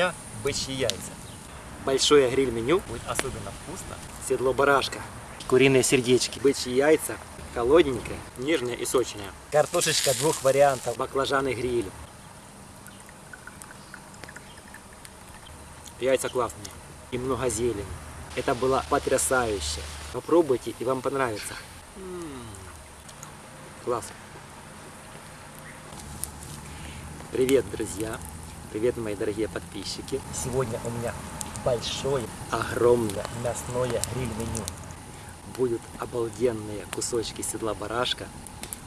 дня бычьи яйца. Большое гриль-меню будет особенно вкусно. Седло барашка, куриные сердечки, бычьи яйца, холодненькое, нежное и сочное. Картошечка двух вариантов, баклажаны гриль. Яйца классные и много зелени. Это было потрясающе. Попробуйте и вам понравится. Класс. Привет, друзья! Привет, мои дорогие подписчики! Сегодня у меня большое, огромное мясное гриль-меню. Будут обалденные кусочки седла барашка,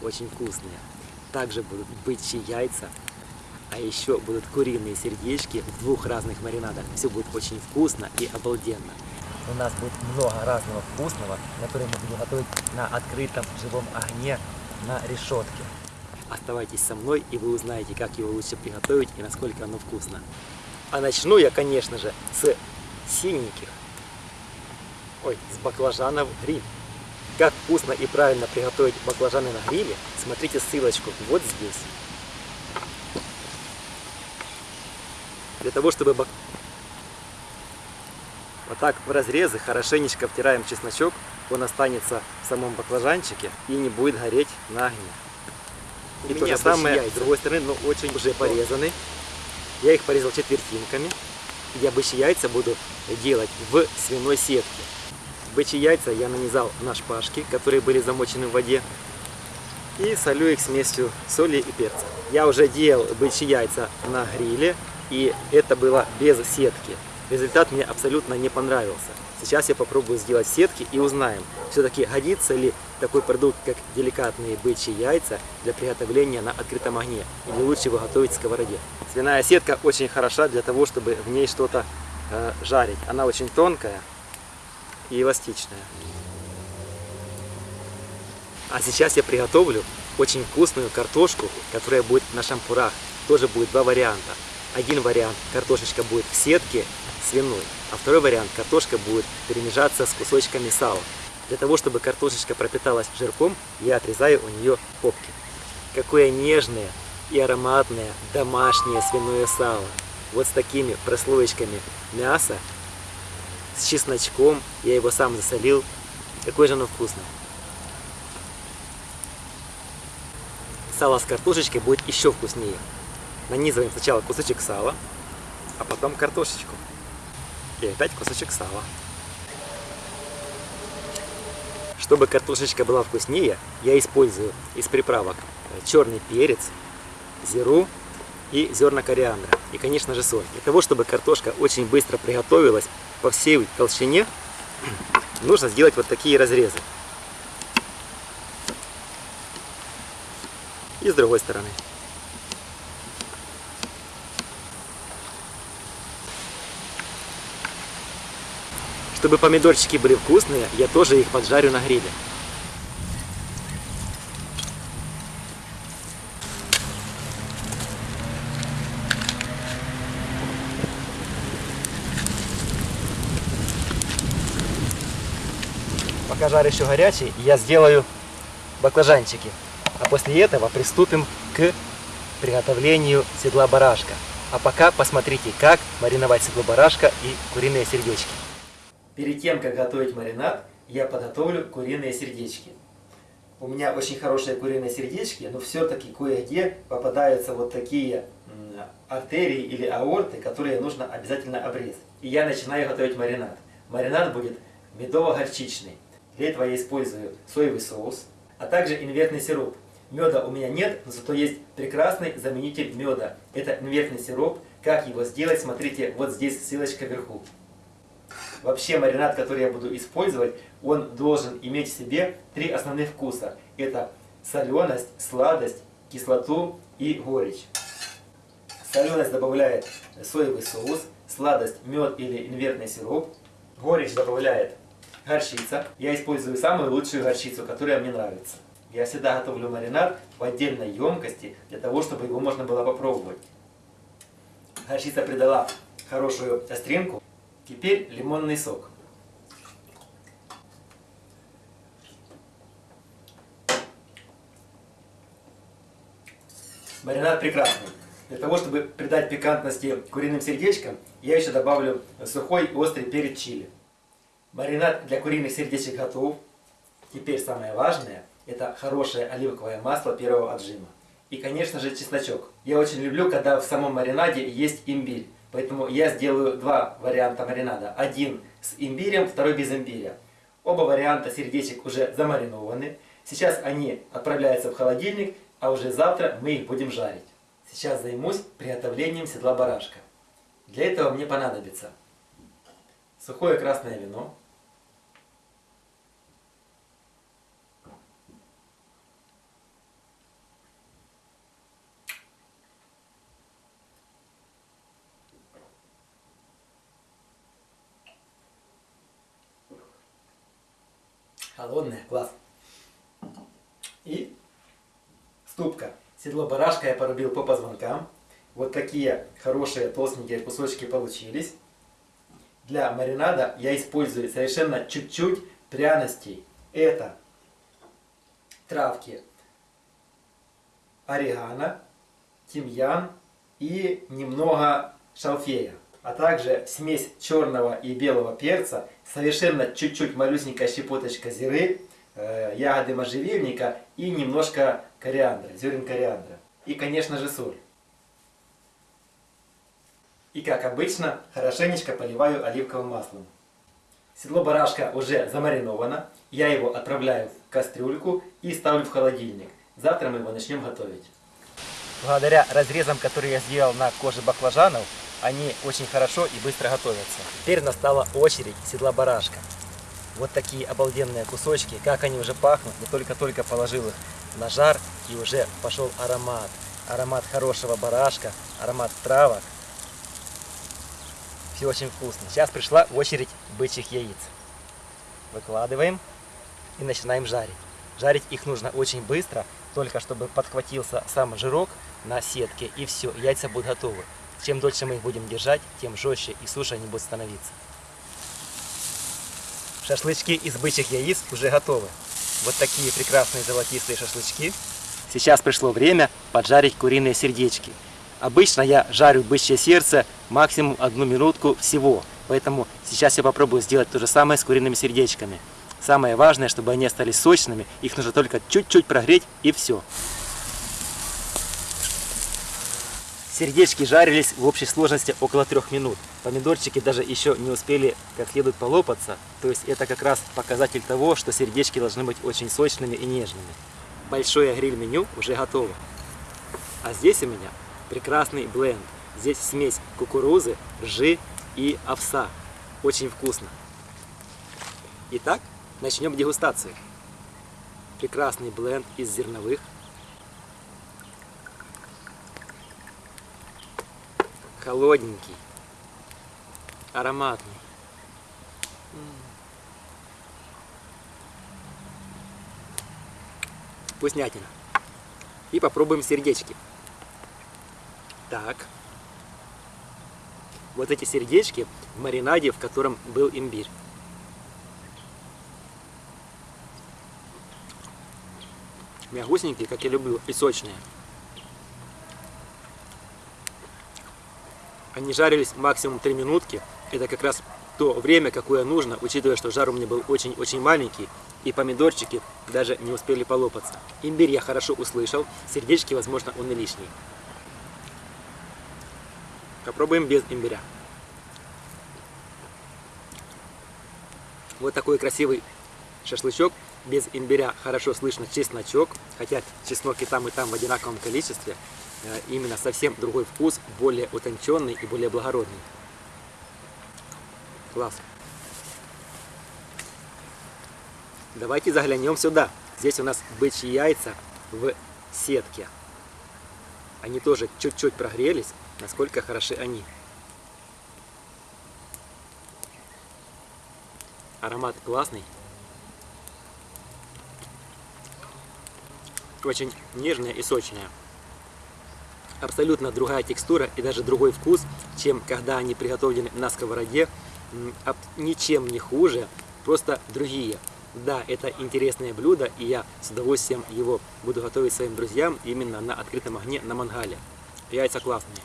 очень вкусные. Также будут бычьи яйца, а еще будут куриные сердечки в двух разных маринадах. Все будет очень вкусно и обалденно. У нас будет много разного вкусного, которое мы будем готовить на открытом живом огне на решетке. Оставайтесь со мной, и вы узнаете, как его лучше приготовить и насколько оно вкусно. А начну я, конечно же, с синеньких. Ой, с баклажанов гриль. Как вкусно и правильно приготовить баклажаны на гриле, смотрите ссылочку вот здесь. Для того, чтобы бак... вот так в разрезы хорошенечко втираем чесночок, он останется в самом баклажанчике и не будет гореть на огне. И то же самое с другой стороны, но очень уже порезаны. Я их порезал четвертинками. Я бычьи яйца буду делать в свиной сетке. Бычьи яйца я нанизал на шпажки, которые были замочены в воде. И солю их смесью соли и перца. Я уже делал бычьи яйца на гриле, и это было без сетки. Результат мне абсолютно не понравился. Сейчас я попробую сделать сетки и узнаем, все-таки годится ли такой продукт, как деликатные бычьи яйца для приготовления на открытом огне, или лучше его готовить в сковороде. Свиная сетка очень хороша для того, чтобы в ней что-то э, жарить. Она очень тонкая и эластичная. А сейчас я приготовлю очень вкусную картошку, которая будет на шампурах. Тоже будет два варианта. Один вариант картошечка будет в сетке свиной, а второй вариант картошка будет перемежаться с кусочками сала. Для того, чтобы картошечка пропиталась жирком, я отрезаю у нее попки. Какое нежное и ароматное домашнее свиное сало. Вот с такими прослоечками мяса, с чесночком, я его сам засолил. Какое же оно вкусное. Сало с картошечкой будет еще вкуснее. Нанизываем сначала кусочек сала, а потом картошечку. И опять кусочек сала. Чтобы картошечка была вкуснее, я использую из приправок черный перец, зиру и зерна кориандра. И, конечно же, соль. Для того, чтобы картошка очень быстро приготовилась по всей толщине, нужно сделать вот такие разрезы. И с другой стороны. Чтобы помидорчики были вкусные, я тоже их поджарю на гриле. Пока жар еще горячий, я сделаю баклажанчики. А после этого приступим к приготовлению седла барашка. А пока посмотрите, как мариновать седло барашка и куриные сердечки. Перед тем, как готовить маринад, я подготовлю куриные сердечки. У меня очень хорошие куриные сердечки, но все-таки кое-где попадаются вот такие артерии или аорты, которые нужно обязательно обрезать. И я начинаю готовить маринад. Маринад будет медово-горчичный. Для этого я использую соевый соус, а также инвертный сироп. Меда у меня нет, но зато есть прекрасный заменитель меда. Это инвертный сироп. Как его сделать, смотрите, вот здесь ссылочка вверху. Вообще маринад, который я буду использовать, он должен иметь в себе три основных вкуса. Это соленость, сладость, кислоту и горечь. Соленость добавляет соевый соус, сладость мед или инвертный сироп, горечь добавляет горчица. Я использую самую лучшую горчицу, которая мне нравится. Я всегда готовлю маринад в отдельной емкости, для того, чтобы его можно было попробовать. Горчица придала хорошую остринку. Теперь лимонный сок. Маринад прекрасный. Для того, чтобы придать пикантности куриным сердечкам, я еще добавлю сухой и острый перец чили. Маринад для куриных сердечек готов. Теперь самое важное – это хорошее оливковое масло первого отжима. И, конечно же, чесночок. Я очень люблю, когда в самом маринаде есть имбирь. Поэтому я сделаю два варианта маринада. Один с имбирем, второй без имбиря. Оба варианта сердечек уже замаринованы. Сейчас они отправляются в холодильник, а уже завтра мы их будем жарить. Сейчас займусь приготовлением седла барашка. Для этого мне понадобится сухое красное вино, Холодная, класс. И ступка. Седло барашка я порубил по позвонкам. Вот такие хорошие толстенькие кусочки получились. Для маринада я использую совершенно чуть-чуть пряностей. Это травки орегано, тимьян и немного шалфея а также смесь черного и белого перца, совершенно чуть-чуть малюсенькая щепоточка зиры, э, ягоды можжевельника и немножко кориандра, зерен кориандра. И, конечно же, соль. И, как обычно, хорошенечко поливаю оливковым маслом. Седло барашка уже замариновано. Я его отправляю в кастрюльку и ставлю в холодильник. Завтра мы его начнем готовить. Благодаря разрезам, которые я сделал на коже баклажанов, они очень хорошо и быстро готовятся. Теперь настала очередь седла барашка. Вот такие обалденные кусочки, как они уже пахнут. Я только-только положил их на жар и уже пошел аромат. Аромат хорошего барашка, аромат травок. Все очень вкусно. Сейчас пришла очередь бычьих яиц. Выкладываем и начинаем жарить. Жарить их нужно очень быстро, только чтобы подхватился сам жирок на сетке и все, яйца будут готовы. Чем дольше мы их будем держать, тем жестче и суше они будут становиться. Шашлычки из бычьих яиц уже готовы. Вот такие прекрасные золотистые шашлычки. Сейчас пришло время поджарить куриные сердечки. Обычно я жарю бычье сердце максимум одну минутку всего. Поэтому сейчас я попробую сделать то же самое с куриными сердечками. Самое важное, чтобы они остались сочными, их нужно только чуть-чуть прогреть и все. Сердечки жарились в общей сложности около трех минут. Помидорчики даже еще не успели как следует полопаться. То есть это как раз показатель того, что сердечки должны быть очень сочными и нежными. Большое гриль-меню уже готово. А здесь у меня прекрасный бленд. Здесь смесь кукурузы, ржи и овса. Очень вкусно. Итак, начнем дегустацию. Прекрасный бленд из зерновых, холодненький, ароматный. Вкуснятина. И попробуем сердечки. Так. Вот эти сердечки в маринаде, в котором был имбирь. Мягусенькие, как я люблю, и сочные. Они жарились максимум 3 минутки. Это как раз то время, какое нужно, учитывая, что жар у меня был очень-очень маленький, и помидорчики даже не успели полопаться. Имбирь я хорошо услышал, сердечки, возможно, он и лишний. Попробуем без имбиря. Вот такой красивый шашлычок. Без имбиря хорошо слышно чесночок, хотя чеснок и там, и там в одинаковом количестве. Э, именно совсем другой вкус, более утонченный и более благородный. Класс. Давайте заглянем сюда. Здесь у нас бычьи яйца в сетке. Они тоже чуть-чуть прогрелись, насколько хороши они. Аромат классный. Очень нежная и сочная абсолютно другая текстура и даже другой вкус, чем когда они приготовлены на сковороде. Ничем не хуже, просто другие. Да, это интересное блюдо, и я с удовольствием его буду готовить своим друзьям именно на открытом огне на мангале. Яйца классные.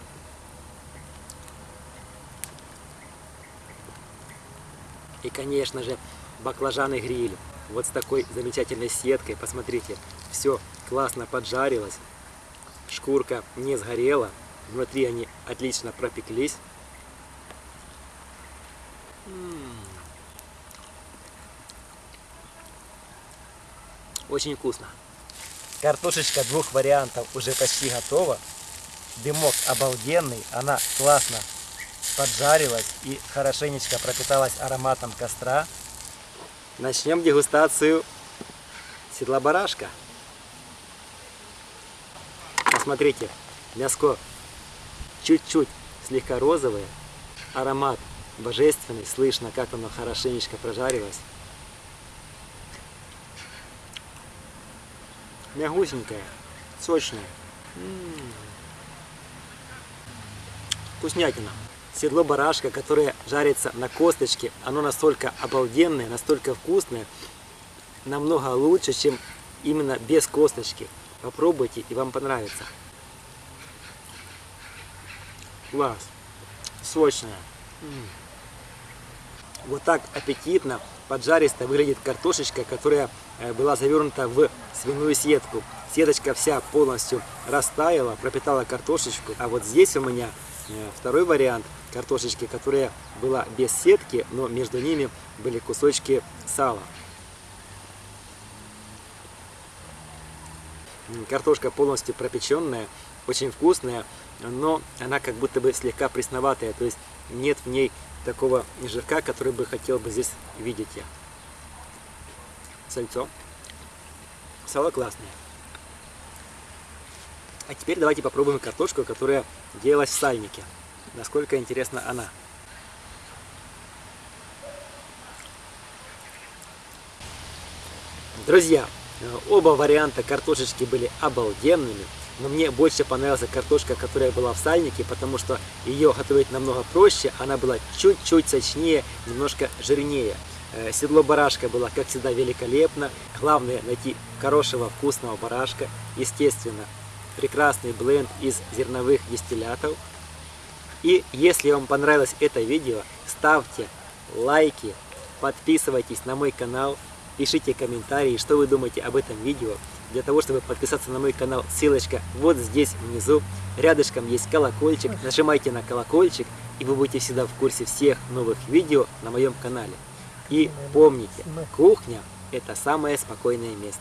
И, конечно же, баклажаны гриль. Вот с такой замечательной сеткой. Посмотрите, все классно поджарилось. Шкурка не сгорела. Внутри они отлично пропеклись. Очень вкусно. Картошечка двух вариантов уже почти готова. Дымок обалденный, она классно поджарилась и хорошенечко пропиталась ароматом костра. Начнем дегустацию седла барашка. Посмотрите, мяско чуть-чуть слегка розовое, аромат божественный, слышно, как оно хорошенечко прожарилось. Мягусенькое, сочное. М -м -м. Вкуснятина. Седло барашка, которое жарится на косточке, оно настолько обалденное, настолько вкусное, намного лучше, чем именно без косточки. Попробуйте и вам понравится. Класс. Сочная. Вот так аппетитно, поджаристо выглядит картошечка, которая э, была завернута в свиную сетку. Сеточка вся полностью растаяла, пропитала картошечку. А вот здесь у меня э, второй вариант картошечки, которая была без сетки, но между ними были кусочки сала. Картошка полностью пропеченная, очень вкусная, но она как будто бы слегка пресноватая, то есть нет в ней такого жирка, который бы хотел бы здесь видеть я. Сальцо. Сало классное. А теперь давайте попробуем картошку, которая делалась в сальнике. Насколько интересна она. Друзья, оба варианта картошечки были обалденными. Но мне больше понравилась картошка, которая была в сальнике, потому что ее готовить намного проще. Она была чуть-чуть сочнее, немножко жирнее. Э, седло барашка было, как всегда, великолепно. Главное найти хорошего, вкусного барашка. Естественно, прекрасный бленд из зерновых дистиллятов. И если вам понравилось это видео, ставьте лайки, подписывайтесь на мой канал, пишите комментарии, что вы думаете об этом видео. Для того, чтобы подписаться на мой канал, ссылочка вот здесь внизу. Рядышком есть колокольчик. Нажимайте на колокольчик, и вы будете всегда в курсе всех новых видео на моем канале. И помните, кухня – это самое спокойное место.